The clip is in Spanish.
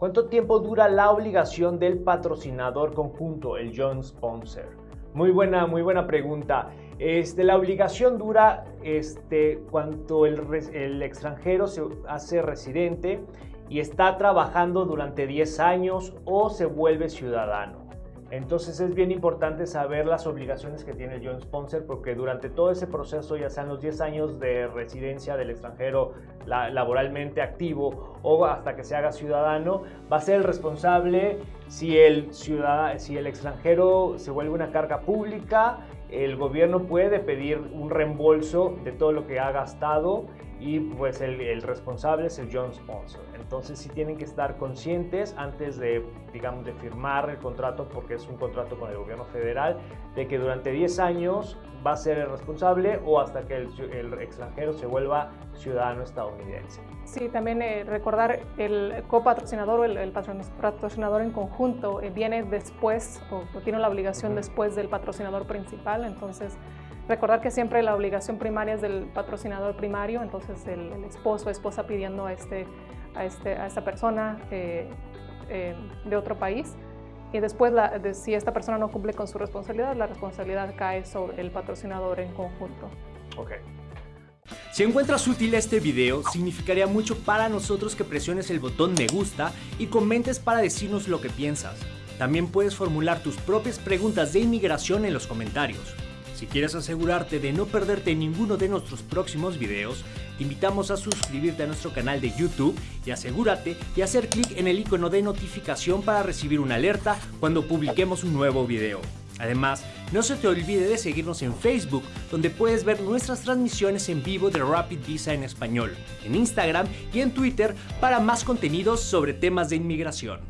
¿Cuánto tiempo dura la obligación del patrocinador conjunto, el John Sponsor? Muy buena, muy buena pregunta. Este, la obligación dura este, cuando el, el extranjero se hace residente y está trabajando durante 10 años o se vuelve ciudadano. Entonces es bien importante saber las obligaciones que tiene el John Sponsor porque durante todo ese proceso, ya sean los 10 años de residencia del extranjero laboralmente activo o hasta que se haga ciudadano, va a ser el responsable si el, si el extranjero se vuelve una carga pública, el gobierno puede pedir un reembolso de todo lo que ha gastado y pues el, el, responsable es el John Sponsor. Entonces sí tienen que estar conscientes antes de, digamos, de firmar el contrato, porque es un contrato con el gobierno federal, de que durante 10 años va a ser el responsable o hasta que el, extranjero se vuelva ciudadano estadounidense. Sí, también eh, recordar el copatrocinador o el, patrocinador en conjunto eh, viene después o, tiene la obligación después del patrocinador principal, entonces Recordar que siempre la obligación primaria es del patrocinador primario, entonces el, esposo o esposa pidiendo a, este, a, este, a esta persona eh, eh, de otro país. Y después, si esta persona no cumple con su responsabilidad, la responsabilidad cae sobre el patrocinador en conjunto. Ok. Si encuentras útil este video, significaría mucho para nosotros que presiones el botón me gusta y comentes para decirnos lo que piensas. También puedes formular tus propias preguntas de inmigración en los comentarios. Si quieres asegurarte de no perderte ninguno de nuestros próximos videos, te invitamos a suscribirte a nuestro canal de YouTube y asegúrate de hacer clic en el icono de notificación para recibir una alerta cuando publiquemos un nuevo video. Además, no se te olvide de seguirnos en Facebook, donde puedes ver nuestras transmisiones en vivo de Rapid Visa en español, en Instagram y en Twitter para más contenidos sobre temas de inmigración.